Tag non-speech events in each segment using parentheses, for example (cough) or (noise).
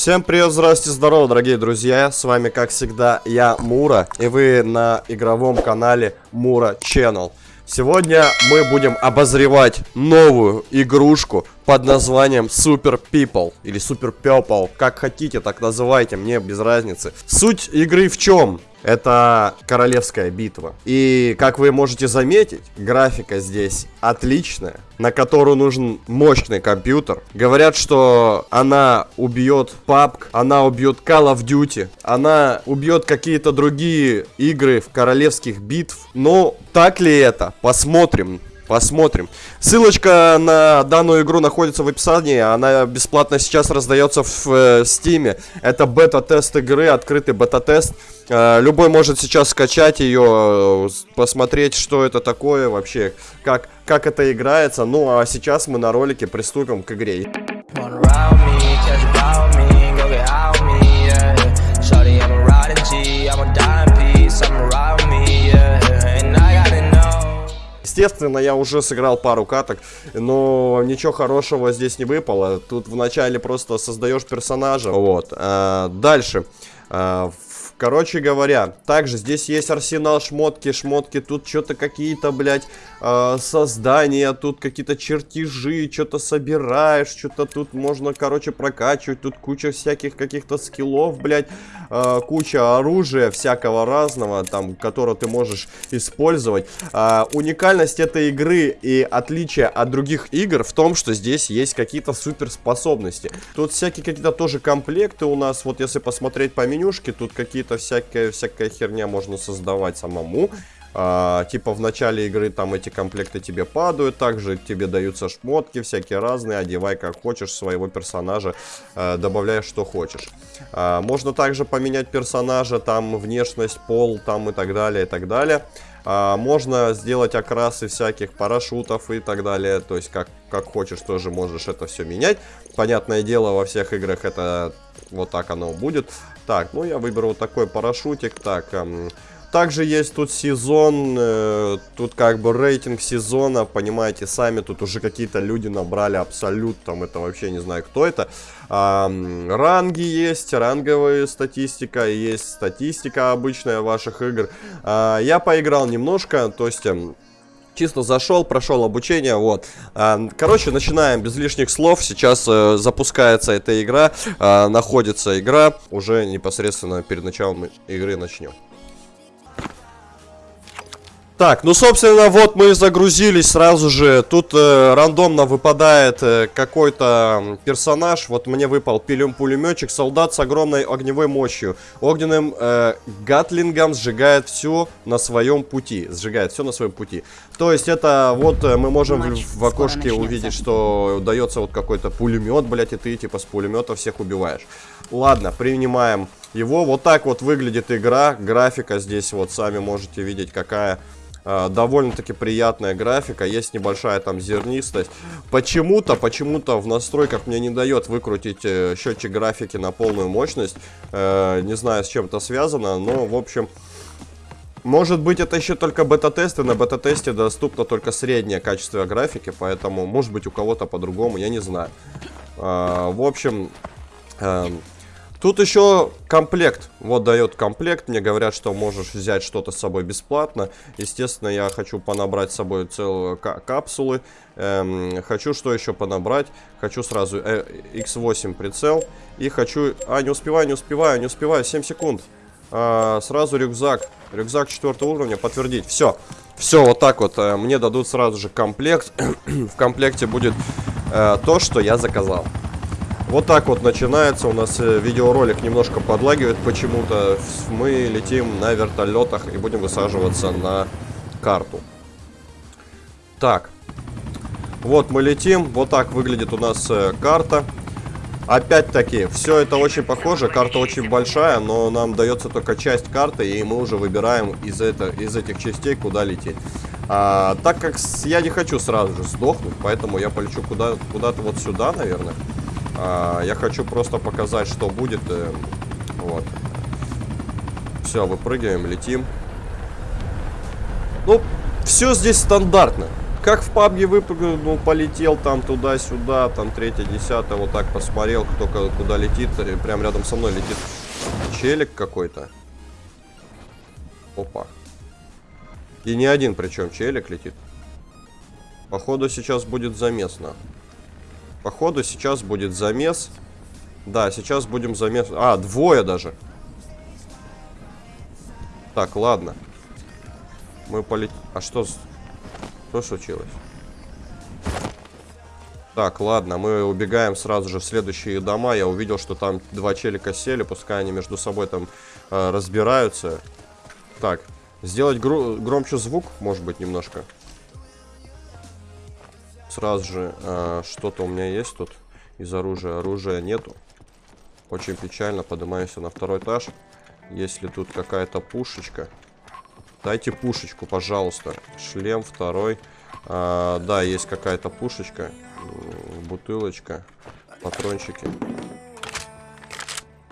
Всем привет, здравствуйте, здорово, дорогие друзья. С вами, как всегда, я, Мура. И вы на игровом канале Мура Channel. Сегодня мы будем обозревать новую игрушку под названием Super People или Super People, как хотите, так называйте, мне без разницы. Суть игры в чем? Это королевская битва. И, как вы можете заметить, графика здесь отличная, на которую нужен мощный компьютер. Говорят, что она убьет PUBG, она убьет Call of Duty, она убьет какие-то другие игры в королевских битв. Но так ли это? Посмотрим. Посмотрим. Ссылочка на данную игру находится в описании. Она бесплатно сейчас раздается в э. Это бета-тест игры, открытый бета-тест. Э, любой может сейчас скачать ее, э, посмотреть, что это такое вообще, как, как это играется. Ну, а сейчас мы на ролике приступим к игре. Естественно, я уже сыграл пару каток, но ничего хорошего здесь не выпало. Тут вначале просто создаешь персонажа. Вот. А, дальше. А, Короче говоря, также здесь есть арсенал шмотки, шмотки, тут что-то какие-то, блядь, э, создания, тут какие-то чертежи, что-то собираешь, что-то тут можно, короче, прокачивать, тут куча всяких каких-то скиллов, блядь, э, куча оружия всякого разного, там, которое ты можешь использовать. Э, уникальность этой игры и отличие от других игр в том, что здесь есть какие-то суперспособности. Тут всякие какие-то тоже комплекты у нас, вот если посмотреть по менюшке, тут какие-то всякая, всякая херня можно создавать самому. А, типа в начале игры там эти комплекты тебе падают, также тебе даются шмотки всякие разные, одевай как хочешь своего персонажа, а, добавляй что хочешь. А, можно также поменять персонажа, там внешность, пол, там и так далее, и так далее. А, можно сделать окрасы всяких парашютов и так далее, то есть как, как хочешь тоже можешь это все менять. Понятное дело, во всех играх это вот так оно будет. Так, ну я выберу вот такой парашютик. Так, эм, также есть тут сезон, э, тут как бы рейтинг сезона, понимаете, сами тут уже какие-то люди набрали абсолют, там это вообще не знаю кто это. А, ранги есть, ранговая статистика, есть статистика обычная ваших игр. А, я поиграл немножко, то есть... Эм, чисто зашел, прошел обучение, вот. А, короче, начинаем без лишних слов. Сейчас э, запускается эта игра, э, находится игра. Уже непосредственно перед началом игры начнем. Так, ну, собственно, вот мы загрузились сразу же. Тут э, рандомно выпадает э, какой-то персонаж. Вот мне выпал пулеметчик, солдат с огромной огневой мощью. Огненным э, гатлингом сжигает все на своем пути. Сжигает все на своем пути. То есть это вот э, мы можем в, в окошке увидеть, что дается вот какой-то пулемет, блядь, и ты типа с пулемета всех убиваешь. Ладно, принимаем его. Вот так вот выглядит игра. Графика здесь вот сами можете видеть какая довольно-таки приятная графика, есть небольшая там зернистость. Почему-то, почему-то в настройках мне не дает выкрутить э, счетчик графики на полную мощность. Э, не знаю, с чем это связано, но, в общем... Может быть, это еще только бета-тесты. На бета-тесте доступно только среднее качество графики, поэтому, может быть, у кого-то по-другому, я не знаю. Э, в общем... Тут еще комплект. Вот дает комплект. Мне говорят, что можешь взять что-то с собой бесплатно. Естественно, я хочу понабрать с собой целые капсулы. Эм, хочу что еще понабрать? Хочу сразу э, X8 прицел. И хочу... А, не успеваю, не успеваю, не успеваю. 7 секунд. А, сразу рюкзак. Рюкзак 4 уровня. Подтвердить. Все. Все, вот так вот. Э, мне дадут сразу же комплект. (clears throat) В комплекте будет э, то, что я заказал. Вот так вот начинается. У нас э, видеоролик немножко подлагивает почему-то. Мы летим на вертолетах и будем высаживаться на карту. Так. Вот мы летим. Вот так выглядит у нас э, карта. Опять-таки, все это очень похоже. Карта очень большая, но нам дается только часть карты, и мы уже выбираем из, это, из этих частей, куда лететь. А, так как я не хочу сразу же сдохнуть, поэтому я полечу куда-то куда вот сюда, наверное. А, я хочу просто показать, что будет. Э, вот. Все, выпрыгиваем, летим. Ну, все здесь стандартно. Как в пабге выпрыгнул, полетел там туда-сюда, там третье, десятое, вот так посмотрел, кто куда летит, прям рядом со мной летит челик какой-то. Опа. И не один причем челик летит. Походу сейчас будет замес, на. Походу сейчас будет замес. Да, сейчас будем замес. А, двое даже. Так, ладно. Мы полетим. А что... Что случилось? Так, ладно, мы убегаем сразу же в следующие дома. Я увидел, что там два челика сели, пускай они между собой там э, разбираются. Так, сделать гро громче звук, может быть, немножко. Сразу же э, что-то у меня есть тут из оружия. Оружия нету. Очень печально, поднимаюсь на второй этаж. Если тут какая-то пушечка. Дайте пушечку, пожалуйста. Шлем второй. А, да, есть какая-то пушечка. Бутылочка. Патрончики.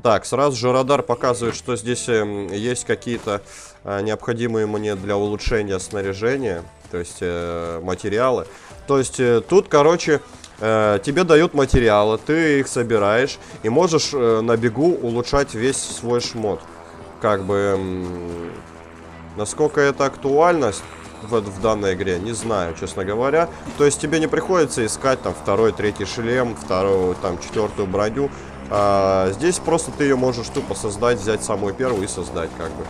Так, сразу же радар показывает, что здесь э, есть какие-то э, необходимые мне для улучшения снаряжения. То есть э, материалы. То есть э, тут, короче, э, тебе дают материалы, ты их собираешь и можешь э, на бегу улучшать весь свой шмот. Как бы... Э, насколько это актуальность в, в данной игре, не знаю, честно говоря. То есть тебе не приходится искать там второй, третий шлем, вторую, там, четвертую броню. А, здесь просто ты ее можешь тупо создать, взять самую первую и создать, как бы.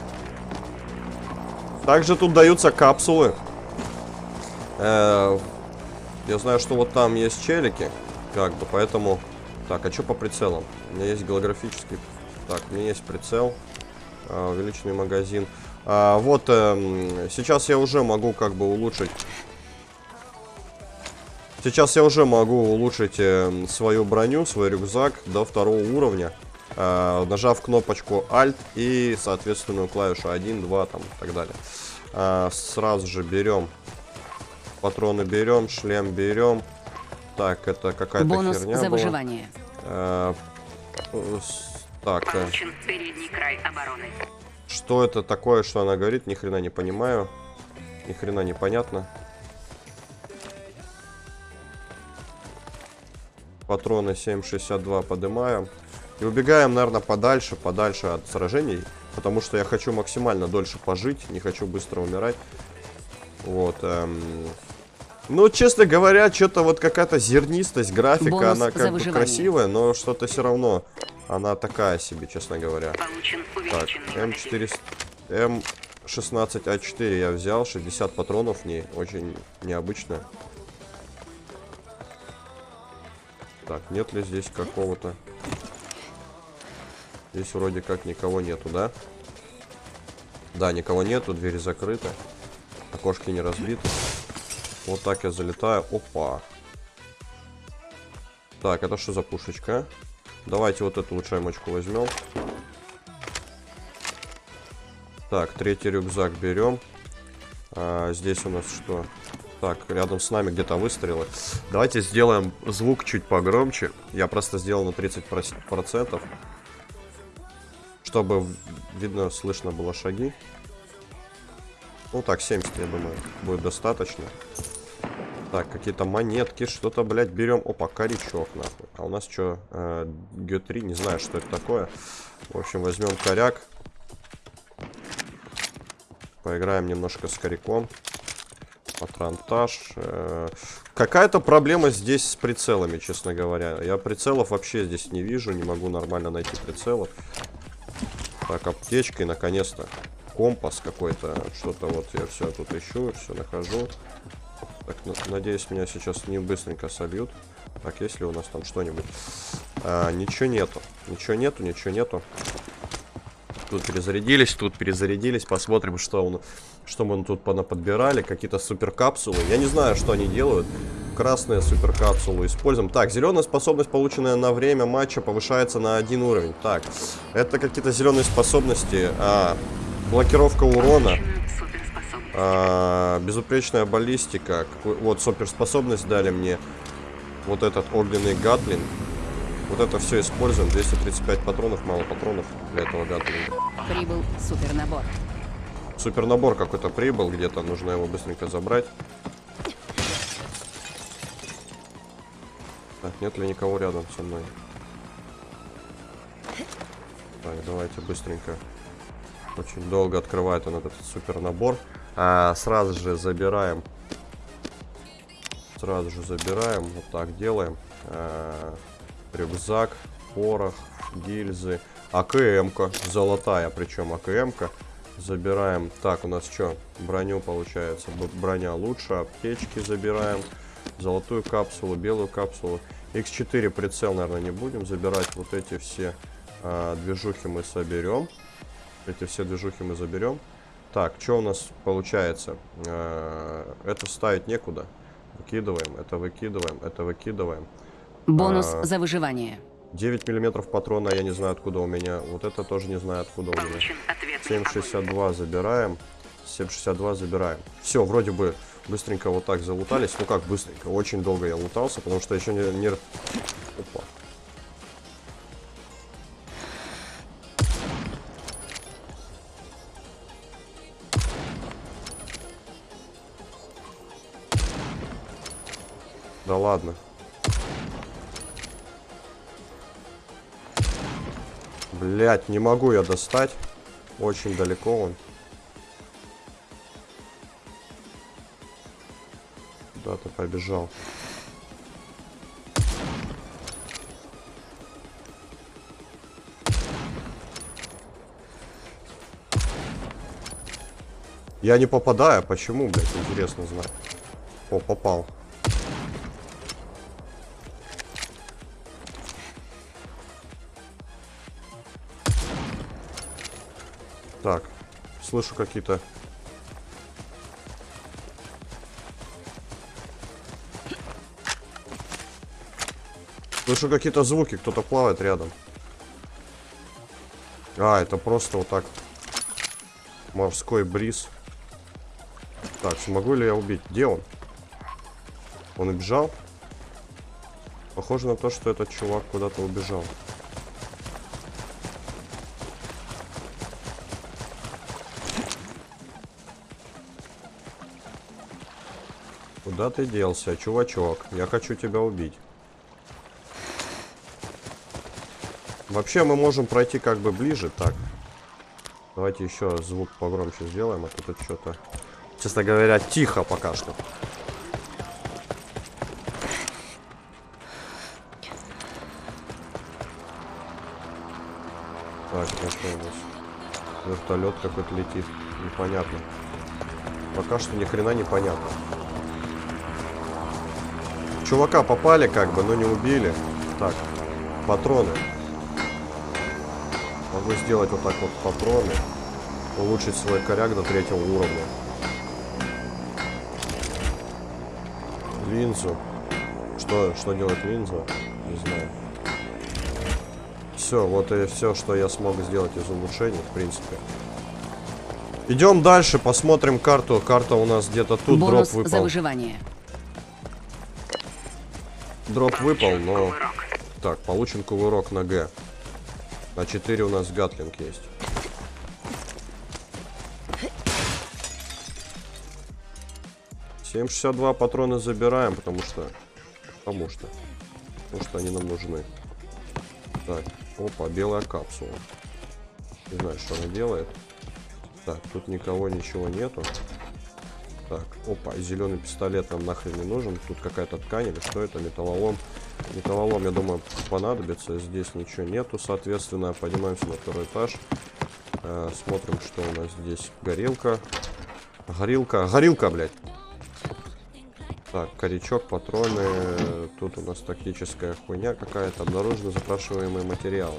Также тут даются капсулы. Э, я знаю, что вот там есть челики, как бы, поэтому... Так, а что по прицелам? У меня есть голографический... Так, у меня есть прицел. Э, увеличенный магазин. А, вот, э, сейчас я уже могу как бы улучшить... Сейчас я уже могу улучшить э, свою броню, свой рюкзак до второго уровня. Э, нажав кнопочку Alt и соответственную клавишу 1, 2 там и так далее. Э, сразу же берем патроны берем, шлем берем. Так, это какая-то Бонус херня за была. выживание. Э, так, э, Получен передний край обороны. что это такое, что она говорит, ни хрена не понимаю. Ни хрена не понятно. Патроны 7,62 поднимаем. И убегаем, наверное, подальше, подальше от сражений. Потому что я хочу максимально дольше пожить. Не хочу быстро умирать. Вот. Эм... Ну, честно говоря, что-то вот какая-то зернистость, графика, Бонус она как бы красивая, но что-то все равно. Она такая себе, честно говоря. Так, увеличенный М4... магазин. М16А4 я взял, 60 патронов в ней, очень необычно. Так, нет ли здесь какого-то... Здесь вроде как никого нету, да? Да, никого нету, двери закрыты. Окошки не разбиты. Вот так я залетаю. Опа. Так, это что за пушечка? Давайте вот эту улучшаемочку возьмем. Так, третий рюкзак берем. А, здесь у нас что? Так, рядом с нами где-то выстрелы. Давайте сделаем звук чуть погромче. Я просто сделал на 30%. Чтобы видно, слышно было шаги. Ну так, 70, я думаю, будет достаточно. Так, какие-то монетки, что-то, блядь, берем. Опа, корячок, нахуй. А у нас что? Э, Г3, не знаю, что это такое. В общем, возьмем коряк. Поиграем немножко с коряком. Патронтаж. Э, Какая-то проблема здесь с прицелами, честно говоря. Я прицелов вообще здесь не вижу, не могу нормально найти прицелов. Так, аптечка и наконец-то компас какой-то. Что-то вот я все тут ищу, все нахожу. Так, на- надеюсь, меня сейчас не быстренько собьют. Так, есть ли у нас там что-нибудь? А, ничего нету. Ничего нету, ничего нету. Тут перезарядились, тут перезарядились. Посмотрим, что, он, что мы тут подбирали. Какие-то супер капсулы. Я не знаю, что они делают. Красные супер капсулы используем. Так, зеленая способность, полученная на время матча, повышается на один уровень. Так, это какие-то зеленые способности. А, Блокировка урона. А, безупречная баллистика. Вот, суперспособность дали мне. Вот этот огненный гатлин. Вот это все используем. 235 патронов, мало патронов для этого гатлинга. Прибыл супернабор. Супернабор какой-то прибыл где-то. Нужно его быстренько забрать. Так, нет ли никого рядом со мной? Так, давайте быстренько очень долго открывает он этот супер набор. А, сразу же забираем. Сразу же забираем. Вот так делаем. А, рюкзак, порох, гильзы. АКМ-ка. Золотая, причем АКМ-ка. Забираем. Так, у нас что? Броню получается. Броня лучше. Аптечки забираем. Золотую капсулу, белую капсулу. X4 прицел, наверное, не будем забирать. Вот эти все а, движухи мы соберем. Эти все движухи мы заберем. Так, что у нас получается? А, это ставить некуда. Выкидываем, это выкидываем, это выкидываем. Бонус А. за выживание. 9 миллиметров патрона, я не знаю, откуда у меня. Вот это тоже не знаю, откуда у меня. Получен ответный огонь. 7,62 забираем. 7,62 забираем. Все, вроде бы быстренько вот так залутались. Ну как быстренько? Очень долго я лутался, потому что еще не... не... Опа. Ладно. Блять, не могу я достать. Очень далеко он. Куда ты побежал? Я не попадаю, почему, блядь, интересно знать. О, попал. Так, слышу какие-то... Слышу какие-то звуки, кто-то плавает рядом. А, это просто вот так. Морской бриз. Так, смогу ли я убить? Где он? Он убежал? Похоже на то, что этот чувак куда-то убежал. Куда ты делся, чувачок? Я хочу тебя убить. Вообще мы можем пройти как бы ближе, так. Давайте еще звук погромче сделаем, а тут что-то, честно говоря, тихо пока что. Так, что у нас? Вертолет какой-то летит. Непонятно. Пока что ни хрена не понятно. Чувака попали как бы, но не убили. Так, патроны. Могу сделать вот так вот патроны. Улучшить свой коряк до третьего уровня. Линзу. Что, что делать линза? Не знаю. Все, вот и все, что я смог сделать из улучшений, в принципе. Идем дальше, посмотрим карту. Карта у нас где-то тут Бонус дроп за выпал. выживание. Дроп выпал, но... Так, получен кувырок на Г. На 4 у нас гатлинг есть. Семь шестьдесят два патрона забираем, потому что... Потому что... Потому что они нам нужны. Так, опа, белая капсула. Не знаю, что она делает. Так, тут никого, ничего нету. Так, опа, зеленый пистолет нам нахрен не нужен. Тут какая-то ткань или что это, металлолом. Металлолом, я думаю, понадобится. Здесь ничего нету, соответственно. Поднимаемся на второй этаж. Э, смотрим, что у нас здесь. Горилка. Горилка. Горилка, блядь. Так, корячок, патроны. Тут у нас тактическая хуйня какая-то. Обнаружены запрашиваемые материалы.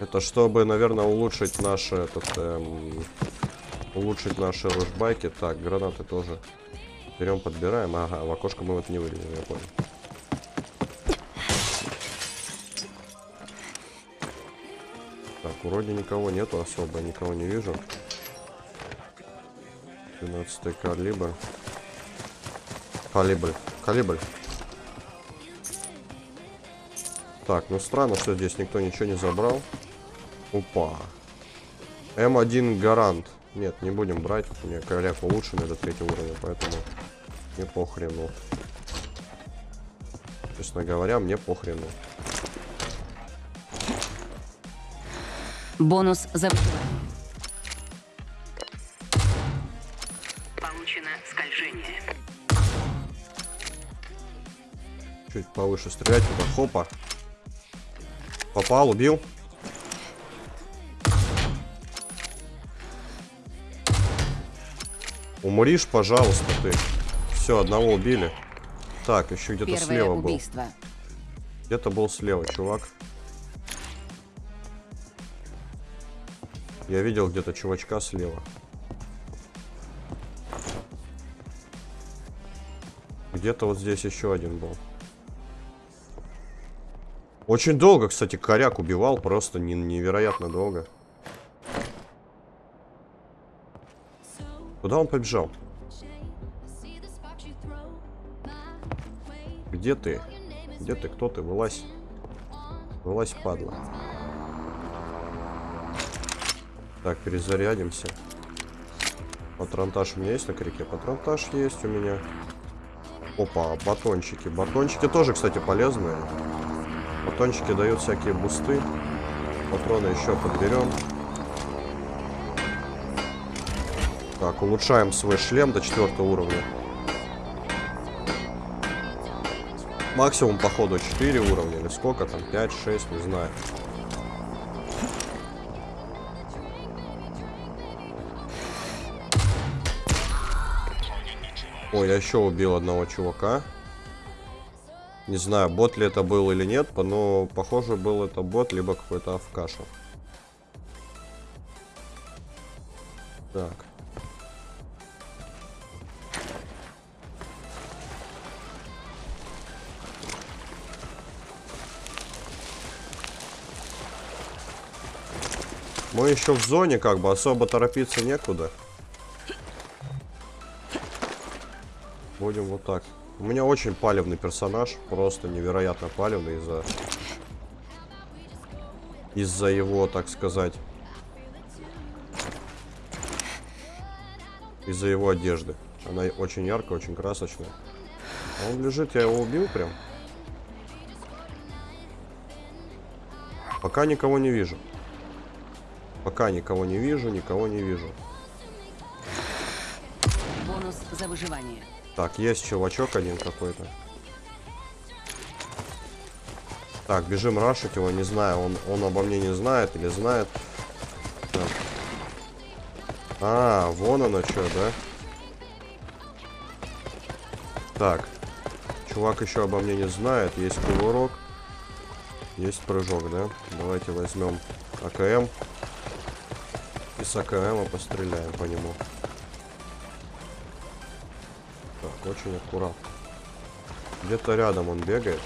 Это чтобы, наверное, улучшить наш этот... эм, улучшить наши ружбайки. Так, гранаты тоже берем, подбираем. Ага, в окошко мы вот не вылезем, я понял. Так, вроде никого нету особо, никого не вижу. 12 калибр. Калибр. Калибр. Так, ну странно, что здесь никто ничего не забрал. Опа. М1 гарант. Нет, не будем брать. У меня коряк улучшенный до третьего уровня, поэтому не похрену. Честно говоря, мне похрену. Бонус за. Получено скольжение. Чуть повыше стрелять туда. Хопа. Попал, убил. Умришь, пожалуйста, ты. Все, одного убили. Так, еще где-то слева был. убийство. Где-то был слева, чувак. Я видел где-то чувачка слева. Где-то вот здесь еще один был. Очень долго, кстати, коряк убивал, просто не- невероятно долго. Куда он побежал? Где ты? Где ты? Кто ты? Вылазь. Вылазь, падла. Так, перезарядимся. Патронтаж у меня есть на крике? Патронтаж есть у меня. Опа, батончики. Батончики тоже, кстати, полезные. Батончики дают всякие бусты. Патроны еще подберем. Так, улучшаем свой шлем до четвертого уровня. Максимум, походу, 4 уровня. Или сколько там? 5, 6, не знаю. Ой, я еще убил одного чувака. Не знаю, бот ли это был или нет, но похоже был это бот, либо какой-то авкаша. Так. Мы еще в зоне, как бы особо торопиться некуда. Будем вот так. У меня очень палевный персонаж, просто невероятно палевный из-за из-за его, так сказать, из-за его одежды. Она очень яркая, очень красочная. Он лежит, я его убил прям. Пока никого не вижу. Пока никого не вижу, никого не вижу. Бонус за выживание. Так, есть чувачок один какой-то. Так, бежим рашить его, не знаю, он, он обо мне не знает или знает. Так. А, вон оно что, да? Так. Чувак еще обо мне не знает. Есть кувырок. Есть прыжок, да? Давайте возьмем АКМ. И с АКМа постреляем по нему. Так, очень аккуратно. Где-то рядом он бегает.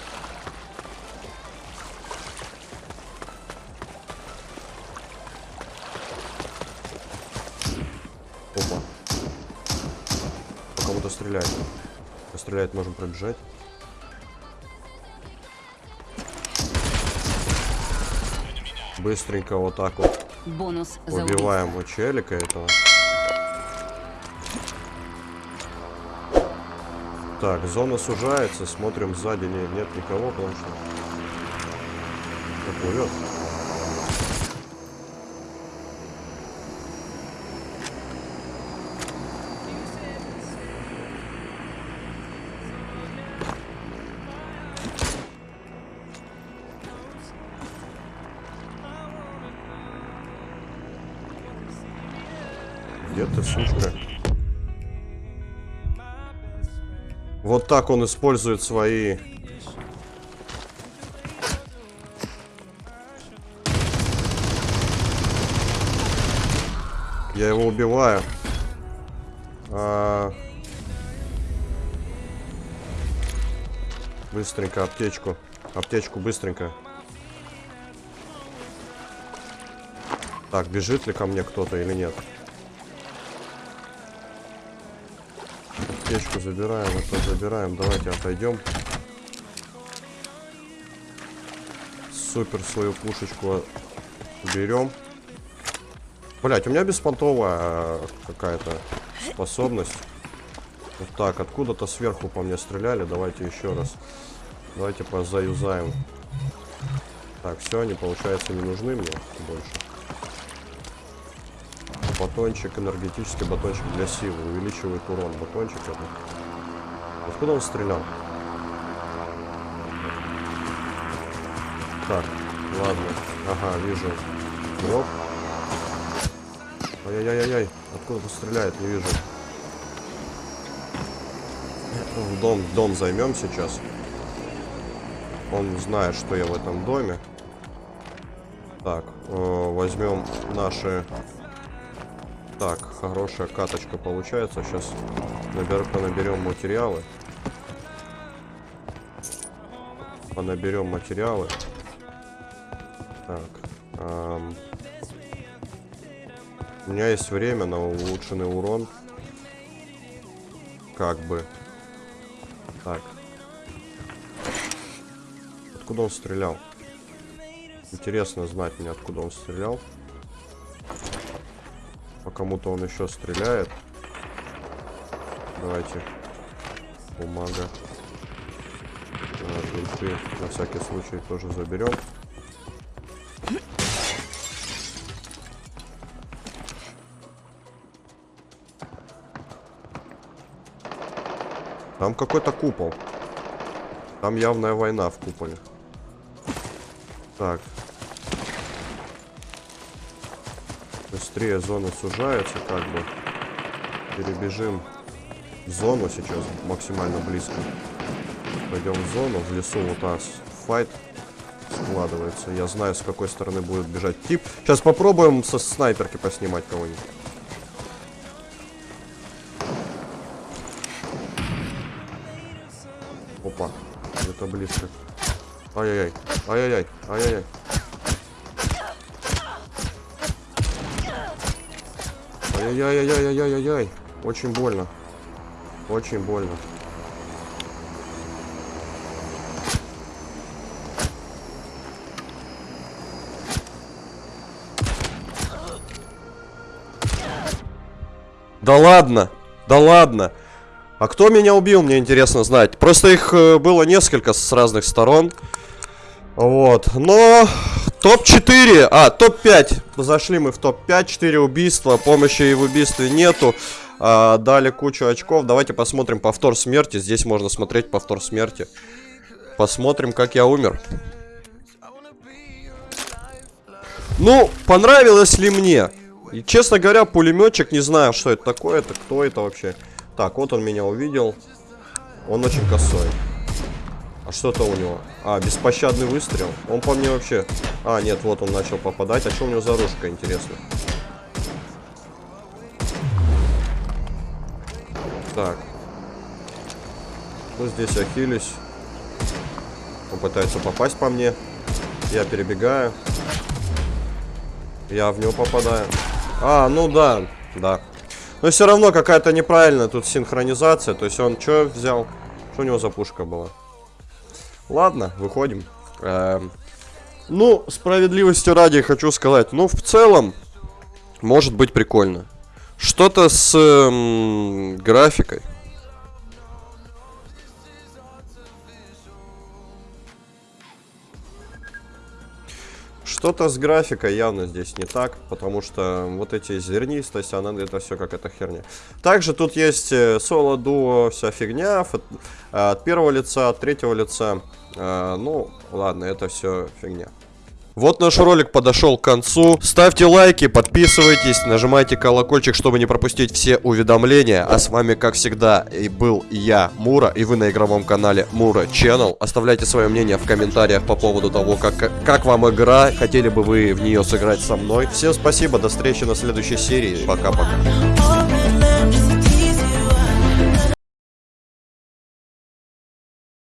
Опа. По кому-то стреляет. Стреляет, можем пробежать. Быстренько вот так вот Бонус убиваем у челика этого. Так, зона сужается, смотрим сзади, не, нет никого, потому что плывет. Ты, сучка? Вот так он использует свои... Я его убиваю. А... Быстренько аптечку. Аптечку быстренько. Так, бежит ли ко мне кто-то или нет? Забираем, это забираем. Давайте отойдем. Супер свою пушечку берем. Блять, у меня беспонтовая э, какая-то способность. Вот так, откуда-то сверху по мне стреляли. Давайте еще раз. Давайте позаюзаем. Так, все, они, получается, не нужны мне больше. Батончик, энергетический батончик для силы. Увеличивает урон. Батончик. Откуда он стрелял? Так, ладно. Ага, вижу. Дроп. Ай-яй-яй-яй. Откуда он стреляет? Не вижу. Дом, дом займем сейчас. Он знает, что я в этом доме. Так, э, возьмем наши... Хорошая каточка получается. Сейчас набер... понаберем материалы. Понаберем материалы. Так. эм, У меня есть время на улучшенный урон. Как бы. Так. Откуда он стрелял? Интересно знать мне, откуда он стрелял. Кому-то он еще стреляет. Давайте. Бумага. А, на всякий случай тоже заберем. Там какой-то купол. Там явная война в куполе. Так. Быстрее зона сужается, как бы. Перебежим в зону сейчас, максимально близко. Пойдем в зону, в лесу вот нас файт складывается. Я знаю, с какой стороны будет бежать тип. Сейчас попробуем со снайперки поснимать кого-нибудь. Опа, где-то близко. Ай-яй-яй, ай-яй-яй, ай-яй-яй. Ай-яй-яй-яй-яй-яй-яй. Очень больно. Очень больно. Да ладно, да ладно. А кто меня убил, мне интересно знать. Просто их э, было несколько с разных сторон. Вот, но топ-4, а, топ-5. Зашли мы в топ-5, 4 убийства, помощи и в убийстве нету. А, дали кучу очков. Давайте посмотрим повтор смерти. Здесь можно смотреть повтор смерти. Посмотрим, как я умер. Ну, понравилось ли мне? И, честно говоря, пулеметчик, не знаю, что это такое, это кто это вообще. Так, вот он меня увидел. Он очень косой. А что-то у него? А, беспощадный выстрел. Он по мне вообще... А, нет, вот он начал попадать. А что у него за оружие, интересно? Так. Ну, здесь Ахиллес. Он пытается попасть по мне. Я перебегаю. Я в него попадаю. А, ну да, да. Но все равно какая-то неправильная тут синхронизация. То есть он что взял? Что у него за пушка была? Ладно, выходим. Эм, ну, справедливости ради хочу сказать. Ну, в целом, может быть прикольно. Что-то с эм, графикой. Что-то с графикой явно здесь не так, потому что вот эти зернистость, она это все как эта херня. Также тут есть э, соло, дуо, вся фигня, фото, от первого лица, от третьего лица. Э, ну, ладно, это все фигня. Вот наш ролик подошел к концу. Ставьте лайки, подписывайтесь, нажимайте колокольчик, чтобы не пропустить все уведомления. А с вами, как всегда, и был я, Мура, и вы на игровом канале Мура Channel. Оставляйте свое мнение в комментариях по поводу того, как, как вам игра, хотели бы вы в нее сыграть со мной. Всем спасибо, до встречи на следующей серии. Пока-пока.